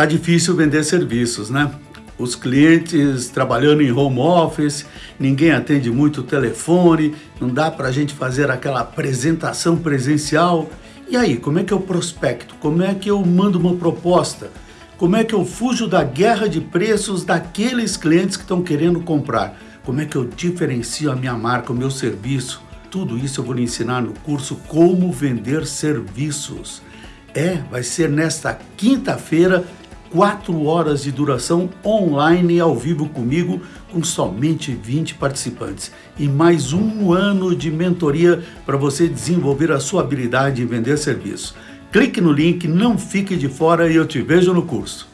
Tá difícil vender serviços, né? Os clientes trabalhando em home office, ninguém atende muito o telefone, não dá para a gente fazer aquela apresentação presencial. E aí, como é que eu prospecto? Como é que eu mando uma proposta? Como é que eu fujo da guerra de preços daqueles clientes que estão querendo comprar? Como é que eu diferencio a minha marca, o meu serviço? Tudo isso eu vou lhe ensinar no curso Como Vender Serviços. É, vai ser nesta quinta-feira, 4 horas de duração online ao vivo comigo, com somente 20 participantes. E mais um ano de mentoria para você desenvolver a sua habilidade em vender serviço. Clique no link, não fique de fora e eu te vejo no curso.